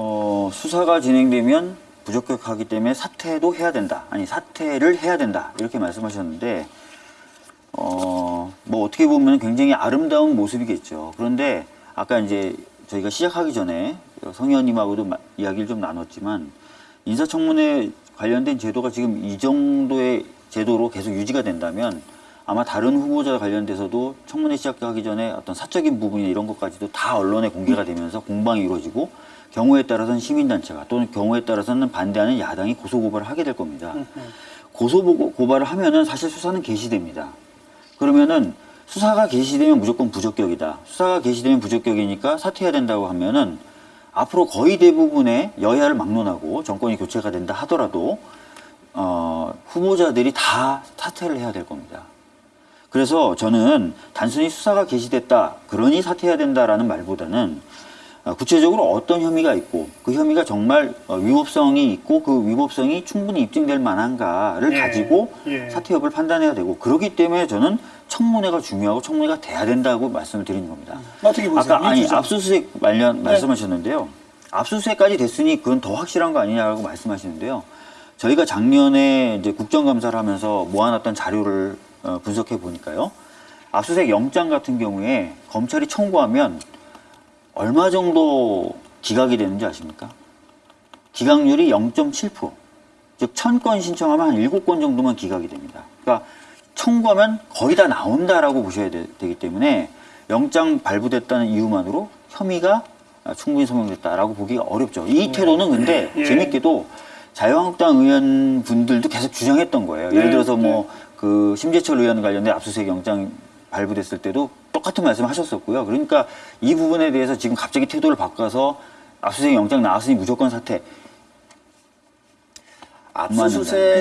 어, 수사가 진행되면 부적격하기 때문에 사퇴도 해야 된다. 아니 사퇴를 해야 된다. 이렇게 말씀하셨는데 어, 뭐 어떻게 보면 굉장히 아름다운 모습이겠죠. 그런데 아까 이제 저희가 시작하기 전에 성 의원님하고도 마- 이야기를 좀 나눴지만 인사청문회 관련된 제도가 지금 이 정도의 제도로 계속 유지가 된다면 아마 다른 후보자 관련돼서도 청문회 시작하기 전에 어떤 사적인 부분이나 이런 것까지도 다 언론에 공개가 되면서 공방이 이루어지고 경우에 따라서는 시민단체가 또는 경우에 따라서는 반대하는 야당이 고소고발을 하게 될 겁니다. 고소고발을 하면은 사실 수사는 개시됩니다. 그러면은 수사가 개시되면 무조건 부적격이다. 수사가 개시되면 부적격이니까 사퇴해야 된다고 하면은 앞으로 거의 대부분의 여야를 막론하고 정권이 교체가 된다 하더라도 어, 후보자들이 다 사퇴를 해야 될 겁니다. 그래서 저는 단순히 수사가 개시됐다, 그러니 사퇴해야 된다라는 말보다는 어, 구체적으로 어떤 혐의가 있고 그 혐의가 정말 어, 위법성이 있고 그 위법성이 충분히 입증될 만한가를 예, 가지고 예. 사퇴 여부를 판단해야 되고 그렇기 때문에 저는 청문회가 중요하고 청문회가 돼야 된다고 말씀을 드리는 겁니다. 어떻게 보세요? 아까 아니. 압수수색 관련 말씀하셨는데요. 압수수색까지 됐으니 그건 더 확실한 거 아니냐고 말씀하시는데요. 저희가 작년에 이제 국정감사를 하면서 모아놨던 자료를 어, 분석해 보니까요. 압수수색 영장 같은 경우에 검찰이 청구하면 얼마 정도 기각이 되는지 아십니까? 기각률이 0.7%. 즉, 1000건 신청하면 한 7건 정도만 기각이 됩니다. 그러니까 청구하면 거의 다 나온다라고 보셔야 되, 기 때문에 영장 발부됐다는 이유만으로 혐의가 충분히 소명됐다라고 보기가 어렵죠. 이 태도는 근데 예. 재밌게도 자유한국당 의원분들도 계속 주장했던 거예요. 예를 네, 들어서 뭐 그 심재철 의원 관련된 압수수색 영장 발부됐을 때도 똑같은 말씀 하셨었고요. 그러니까 이 부분에 대해서 지금 갑자기 태도를 바꿔서 압수수색 영장 나왔으니 무조건 사퇴. 압수수색